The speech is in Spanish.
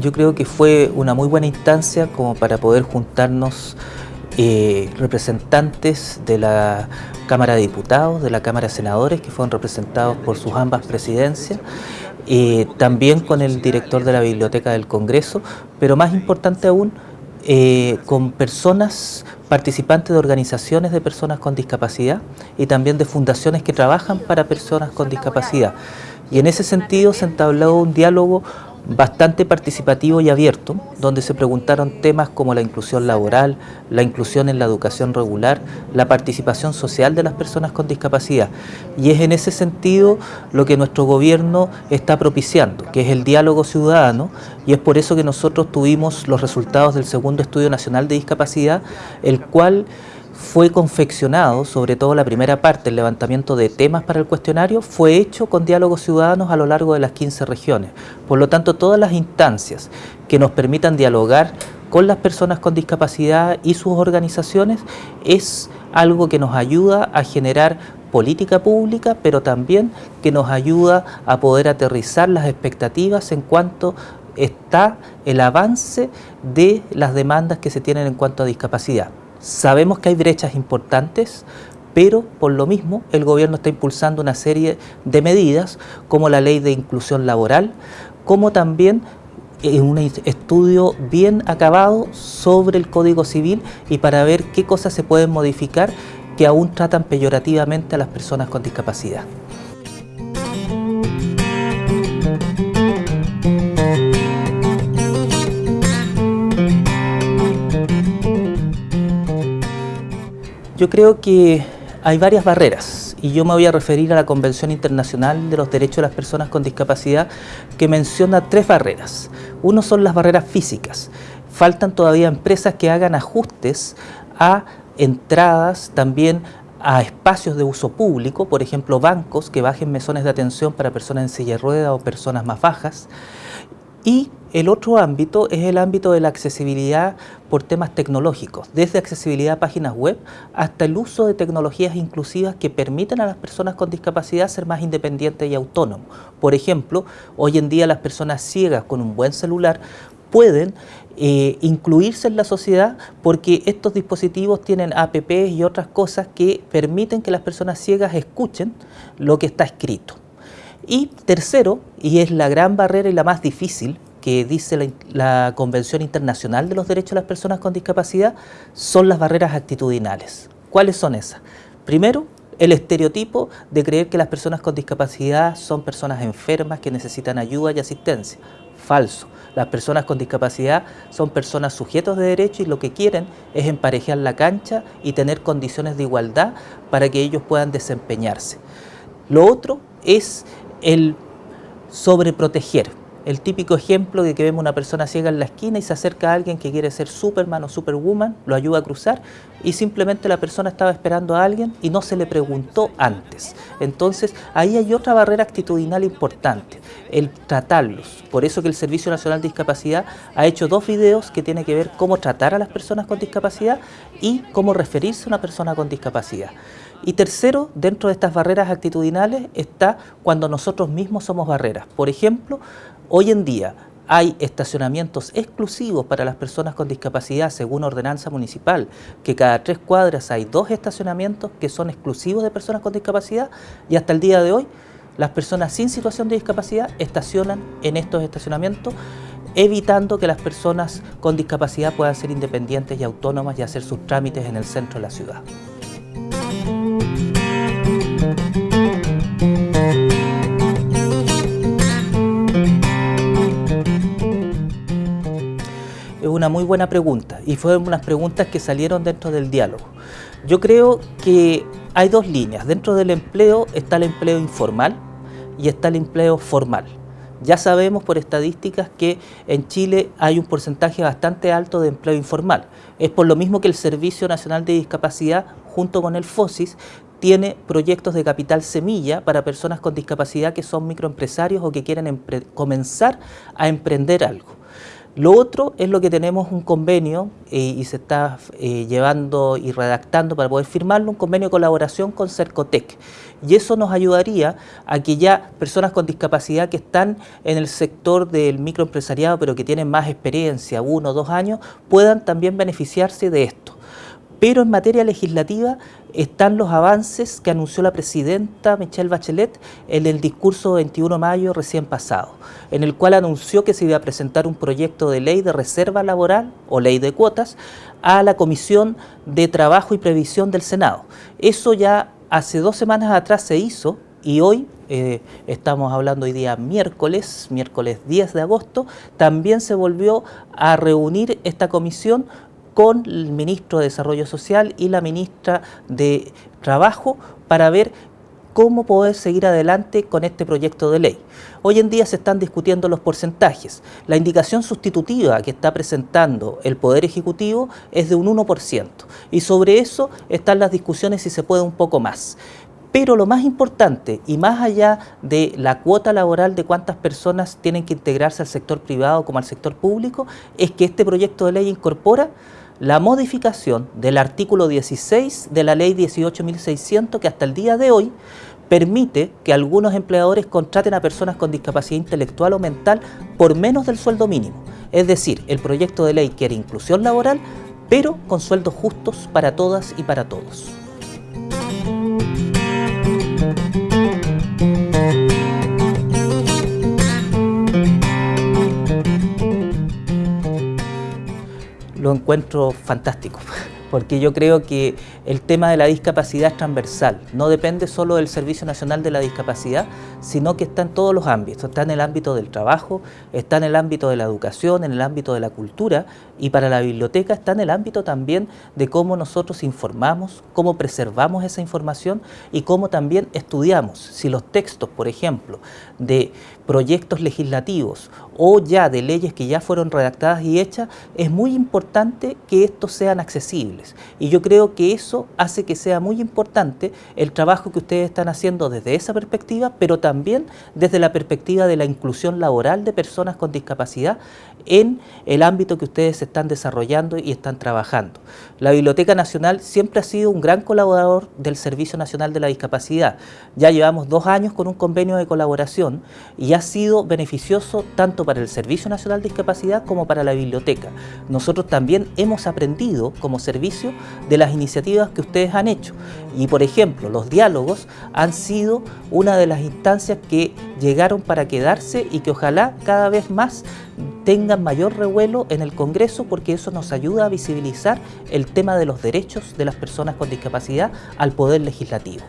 yo creo que fue una muy buena instancia como para poder juntarnos eh, representantes de la Cámara de Diputados, de la Cámara de Senadores, que fueron representados por sus ambas presidencias, eh, también con el director de la Biblioteca del Congreso, pero más importante aún, eh, con personas participantes de organizaciones de personas con discapacidad y también de fundaciones que trabajan para personas con discapacidad. Y en ese sentido se entabló un diálogo bastante participativo y abierto, donde se preguntaron temas como la inclusión laboral, la inclusión en la educación regular, la participación social de las personas con discapacidad. Y es en ese sentido lo que nuestro gobierno está propiciando, que es el diálogo ciudadano, y es por eso que nosotros tuvimos los resultados del segundo Estudio Nacional de Discapacidad, el cual fue confeccionado, sobre todo la primera parte, el levantamiento de temas para el cuestionario, fue hecho con diálogos ciudadanos a lo largo de las 15 regiones. Por lo tanto, todas las instancias que nos permitan dialogar con las personas con discapacidad y sus organizaciones es algo que nos ayuda a generar política pública, pero también que nos ayuda a poder aterrizar las expectativas en cuanto está el avance de las demandas que se tienen en cuanto a discapacidad. Sabemos que hay brechas importantes, pero por lo mismo el gobierno está impulsando una serie de medidas como la ley de inclusión laboral, como también eh, un estudio bien acabado sobre el Código Civil y para ver qué cosas se pueden modificar que aún tratan peyorativamente a las personas con discapacidad. Yo creo que hay varias barreras y yo me voy a referir a la Convención Internacional de los Derechos de las Personas con Discapacidad que menciona tres barreras. Uno son las barreras físicas. Faltan todavía empresas que hagan ajustes a entradas, también a espacios de uso público, por ejemplo bancos que bajen mesones de atención para personas en silla de ruedas o personas más bajas. Y el otro ámbito es el ámbito de la accesibilidad por temas tecnológicos, desde accesibilidad a páginas web hasta el uso de tecnologías inclusivas que permitan a las personas con discapacidad ser más independientes y autónomos. Por ejemplo, hoy en día las personas ciegas con un buen celular pueden eh, incluirse en la sociedad porque estos dispositivos tienen apps y otras cosas que permiten que las personas ciegas escuchen lo que está escrito. Y tercero, y es la gran barrera y la más difícil, que dice la, Convención Internacional de los Derechos de las Personas con Discapacidad son las barreras actitudinales. ¿Cuáles son esas? Primero, el estereotipo de creer que las personas con discapacidad son personas enfermas que necesitan ayuda y asistencia. Falso. Las personas con discapacidad son personas sujetos de derecho y lo que quieren es emparejar la cancha y tener condiciones de igualdad para que ellos puedan desempeñarse. Lo otro es el sobreproteger el típico ejemplo de que vemos una persona ciega en la esquina y se acerca a alguien que quiere ser Superman o Superwoman, lo ayuda a cruzar y simplemente la persona estaba esperando a alguien y no se le preguntó antes. Entonces ahí hay otra barrera actitudinal importante, el tratarlos. Por eso que el Servicio Nacional de Discapacidad ha hecho dos videos que tienen que ver cómo tratar a las personas con discapacidad y cómo referirse a una persona con discapacidad. Y tercero, dentro de estas barreras actitudinales está cuando nosotros mismos somos barreras. Por ejemplo, hoy en día hay estacionamientos exclusivos para las personas con discapacidad según ordenanza municipal, que cada tres cuadras hay dos estacionamientos que son exclusivos de personas con discapacidad y hasta el día de hoy las personas sin situación de discapacidad estacionan en estos estacionamientos evitando que las personas con discapacidad puedan ser independientes y autónomas y hacer sus trámites en el centro de la ciudad. Muy buena pregunta y fueron unas preguntas que salieron dentro del diálogo. Yo creo que hay dos líneas. Dentro del empleo está el empleo informal y está el empleo formal. Ya sabemos por estadísticas que en Chile hay un porcentaje bastante alto de empleo informal. Es por lo mismo que el Servicio Nacional de Discapacidad, junto con el FOSIS, tiene proyectos de capital semilla para personas con discapacidad que son microempresarios o que quieren comenzar a emprender algo. Lo otro es lo que tenemos un convenio eh, y se está eh, llevando y redactando para poder firmarlo, un convenio de colaboración con Cercotec. Y eso nos ayudaría a que ya personas con discapacidad que están en el sector del microempresariado, pero que tienen más experiencia, uno o dos años, puedan también beneficiarse de esto. Pero en materia legislativa están los avances que anunció la presidenta Michelle Bachelet en el discurso 21 de mayo recién pasado, en el cual anunció que se iba a presentar un proyecto de ley de reserva laboral o ley de cuotas a la Comisión de Trabajo y Previsión del Senado. Eso ya hace dos semanas atrás se hizo y hoy eh, estamos hablando hoy día miércoles, miércoles 10 de agosto, también se volvió a reunir esta comisión con el ministro de Desarrollo Social y la ministra de Trabajo para ver cómo poder seguir adelante con este proyecto de ley. Hoy en día se están discutiendo los porcentajes. La indicación sustitutiva que está presentando el Poder Ejecutivo es de un 1%, y sobre eso están las discusiones si se puede un poco más. Pero lo más importante, y más allá de la cuota laboral de cuántas personas tienen que integrarse al sector privado como al sector público, es que este proyecto de ley incorpora la modificación del artículo 16 de la ley 18.600 que hasta el día de hoy permite que algunos empleadores contraten a personas con discapacidad intelectual o mental por menos del sueldo mínimo. Es decir, el proyecto de ley quiere inclusión laboral, pero con sueldos justos para todas y para todos. Lo encuentro fantástico, porque yo creo que el tema de la discapacidad es transversal, no depende solo del Servicio Nacional de la Discapacidad, sino que está en todos los ámbitos, está en el ámbito del trabajo, está en el ámbito de la educación, en el ámbito de la cultura y para la biblioteca está en el ámbito también de cómo nosotros informamos, cómo preservamos esa información y cómo también estudiamos. Si los textos, por ejemplo, de proyectos legislativos o ya de leyes que ya fueron redactadas y hechas, es muy importante que estos sean accesibles. Y yo creo que eso hace que sea muy importante el trabajo que ustedes están haciendo desde esa perspectiva, pero también desde la perspectiva de la inclusión laboral de personas con discapacidad en el ámbito que ustedes están desarrollando y están trabajando. La Biblioteca Nacional siempre ha sido un gran colaborador del Servicio Nacional de la Discapacidad. Ya llevamos dos años con un convenio de colaboración y ha sido beneficioso tanto para el Servicio Nacional de Discapacidad como para la biblioteca. Nosotros también hemos aprendido como servicio de las iniciativas que ustedes han hecho y por ejemplo los diálogos han sido una de las instancias que llegaron para quedarse y que ojalá cada vez más tengan mayor revuelo en el Congreso porque eso nos ayuda a visibilizar el tema de los derechos de las personas con discapacidad al Poder Legislativo.